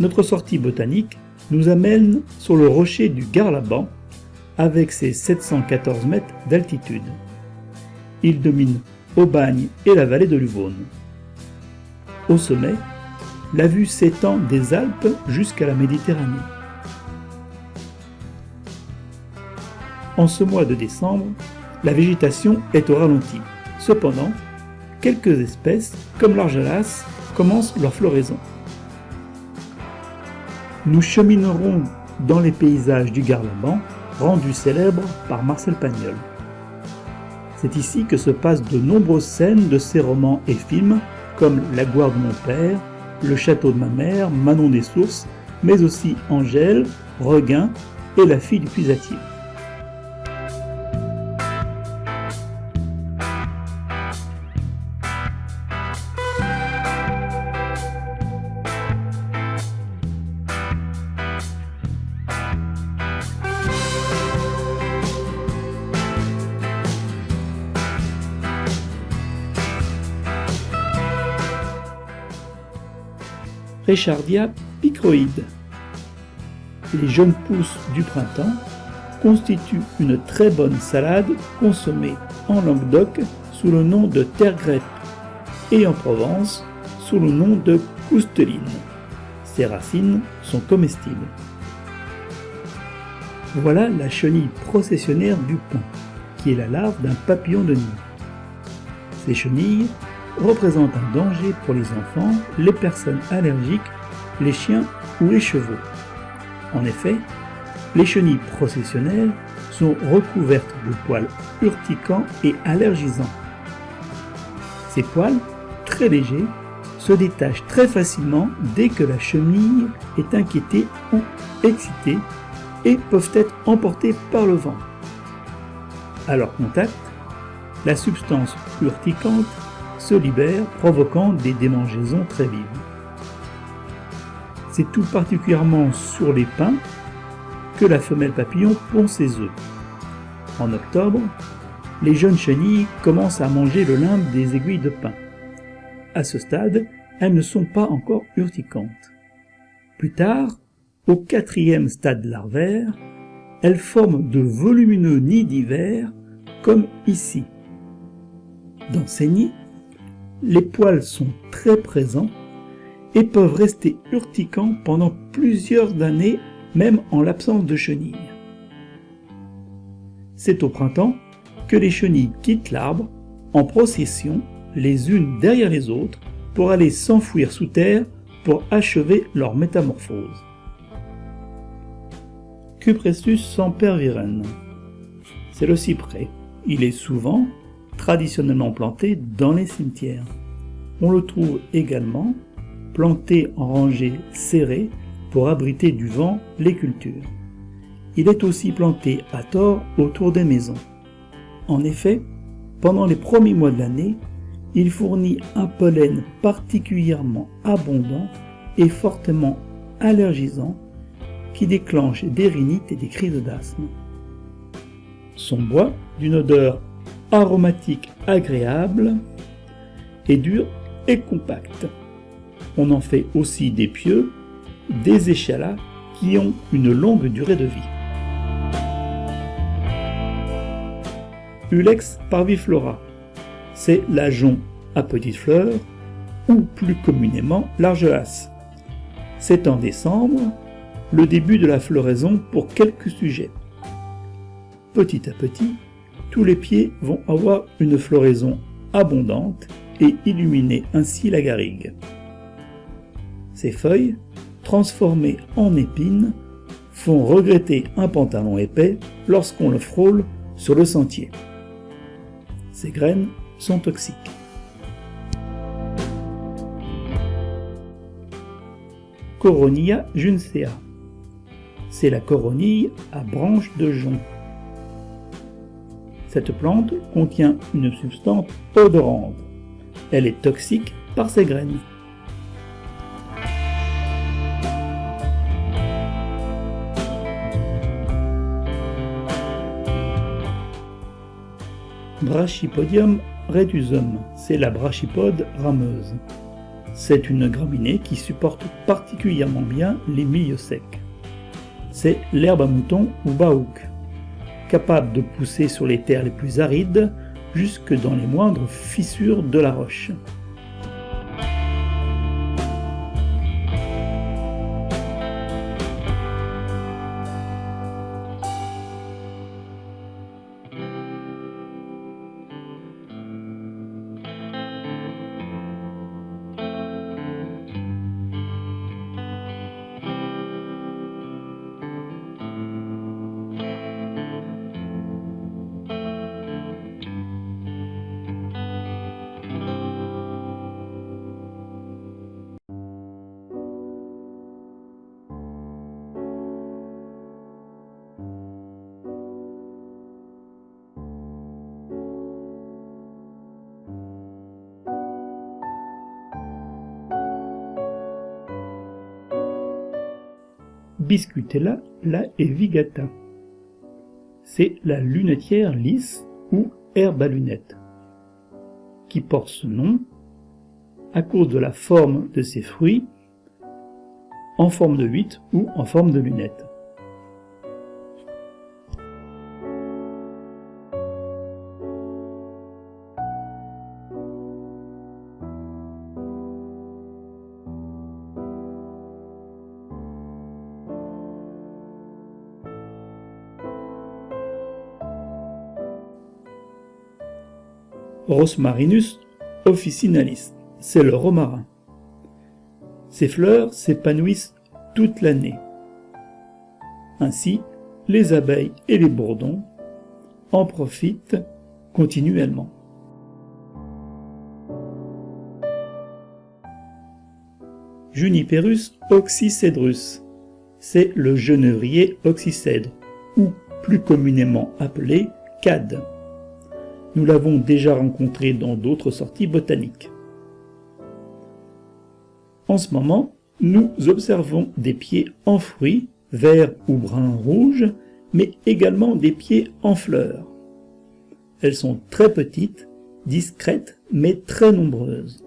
notre sortie botanique nous amène sur le rocher du Garlaban avec ses 714 mètres d'altitude. Il domine Aubagne et la vallée de l'Uvonne. Au sommet, la vue s'étend des Alpes jusqu'à la Méditerranée. En ce mois de décembre, la végétation est au ralenti. Cependant, quelques espèces, comme l'argelas, commencent leur floraison. Nous cheminerons dans les paysages du Garlaban, rendu célèbre par Marcel Pagnol. C'est ici que se passent de nombreuses scènes de ses romans et films, comme La gloire de mon père, Le château de ma mère, Manon des sources, mais aussi Angèle, Regain et La fille du puisatier. Rechardia picroïde. Les jeunes pousses du printemps constituent une très bonne salade consommée en Languedoc sous le nom de terre et en Provence sous le nom de cousteline. Ces racines sont comestibles. Voilà la chenille processionnaire du pin, qui est la larve d'un papillon de nid. Ces chenilles représente un danger pour les enfants, les personnes allergiques, les chiens ou les chevaux. En effet, les chenilles processionnelles sont recouvertes de poils urticants et allergisants. Ces poils, très légers, se détachent très facilement dès que la chenille est inquiétée ou excitée et peuvent être emportés par le vent. À leur contact, la substance urticante se libère, provoquant des démangeaisons très vives. C'est tout particulièrement sur les pins que la femelle papillon pond ses œufs. En octobre, les jeunes chenilles commencent à manger le limbe des aiguilles de pin. À ce stade, elles ne sont pas encore urticantes. Plus tard, au quatrième stade larvaire, elles forment de volumineux nids d'hiver, comme ici. Dans ces nids, les poils sont très présents et peuvent rester urticants pendant plusieurs années, même en l'absence de chenilles. C'est au printemps que les chenilles quittent l'arbre en procession, les unes derrière les autres, pour aller s'enfouir sous terre pour achever leur métamorphose. Cupressus sempervirens. C'est le cyprès. Il est souvent traditionnellement planté dans les cimetières. On le trouve également planté en rangées serrées pour abriter du vent les cultures. Il est aussi planté à tort autour des maisons. En effet, pendant les premiers mois de l'année, il fournit un pollen particulièrement abondant et fortement allergisant qui déclenche des rhinites et des crises d'asthme. Son bois, d'une odeur aromatique agréable et dur et compact. On en fait aussi des pieux, des échalas qui ont une longue durée de vie. Ulex parviflora, c'est l'ajon à petites fleurs ou plus communément l'argelas. C'est en décembre le début de la floraison pour quelques sujets. Petit à petit, tous les pieds vont avoir une floraison abondante et illuminer ainsi la garrigue. Ces feuilles, transformées en épines, font regretter un pantalon épais lorsqu'on le frôle sur le sentier. Ces graines sont toxiques. Coronia juncea. C'est la coronille à branches de jonc. Cette plante contient une substance odorante. Elle est toxique par ses graines. Brachypodium retusum, c'est la brachypode rameuse. c'est une graminée qui supporte particulièrement bien les milieux secs. C'est l'herbe à mouton ou baouk, capable de pousser sur les terres les plus arides jusque dans les moindres fissures de la roche. Biscutella la evigata. C'est la lunetière lisse ou herbe à lunettes, qui porte ce nom à cause de la forme de ses fruits en forme de huit ou en forme de lunette. Rosmarinus officinalis, c'est le romarin. Ses fleurs s'épanouissent toute l'année. Ainsi, les abeilles et les bourdons en profitent continuellement. Juniperus oxycedrus, c'est le genévrier oxycèdre, ou plus communément appelé cade. Nous l'avons déjà rencontré dans d'autres sorties botaniques. En ce moment, nous observons des pieds en fruits, verts ou bruns rouges, mais également des pieds en fleurs. Elles sont très petites, discrètes, mais très nombreuses.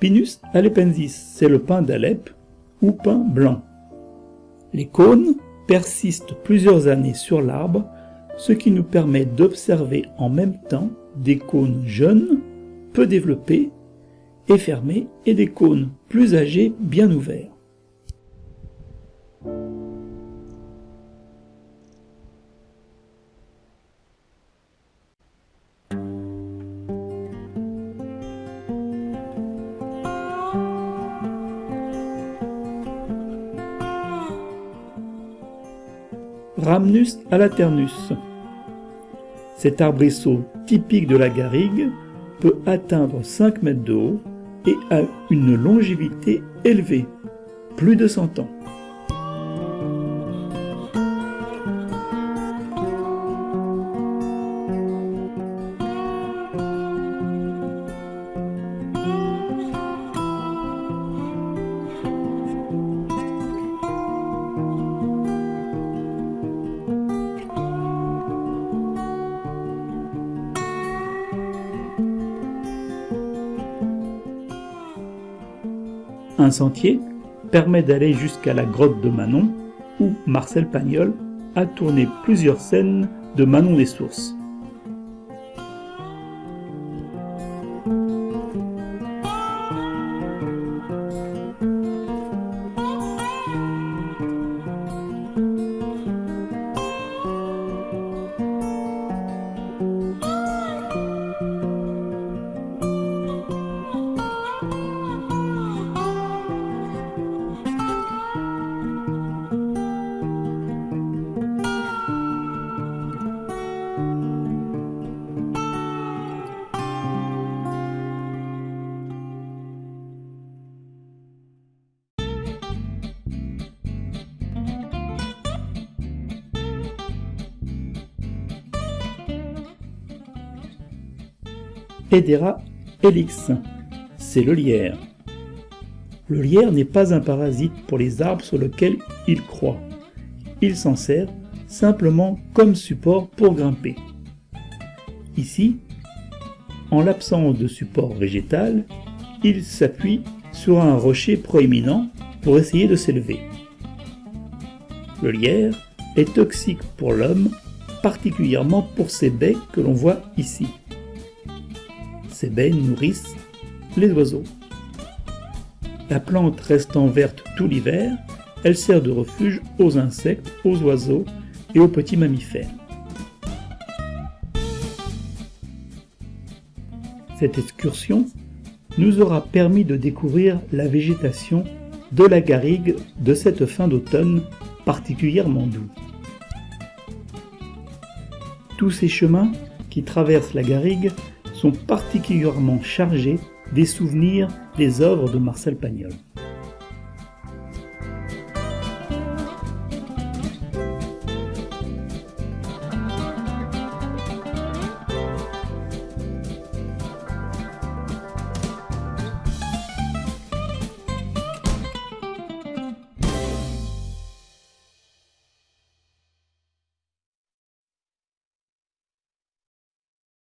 Pinus alepensis, c'est le pin d'Alep ou pin blanc. Les cônes persistent plusieurs années sur l'arbre, ce qui nous permet d'observer en même temps des cônes jeunes, peu développés et fermés, et des cônes plus âgés, bien ouverts. Rhamnus alaternus. Cet arbrisseau typique de la garrigue peut atteindre 5 mètres de haut et a une longévité élevée, plus de 100 ans. Un sentier permet d'aller jusqu'à la grotte de Manon, où Marcel Pagnol a tourné plusieurs scènes de Manon des Sources. Hedera helix. C'est le lierre. Le lierre n'est pas un parasite pour les arbres sur lesquels il croît. Il s'en sert simplement comme support pour grimper. Ici, en l'absence de support végétal, il s'appuie sur un rocher proéminent pour essayer de s'élever. Le lierre est toxique pour l'homme, particulièrement pour ses baies que l'on voit ici. Ces baies nourrissent les oiseaux. La plante restant verte tout l'hiver, elle sert de refuge aux insectes, aux oiseaux et aux petits mammifères. Cette excursion nous aura permis de découvrir la végétation de la garrigue de cette fin d'automne particulièrement doux. Tous ces chemins qui traversent la garrigue sont particulièrement chargés des souvenirs des œuvres de Marcel Pagnol.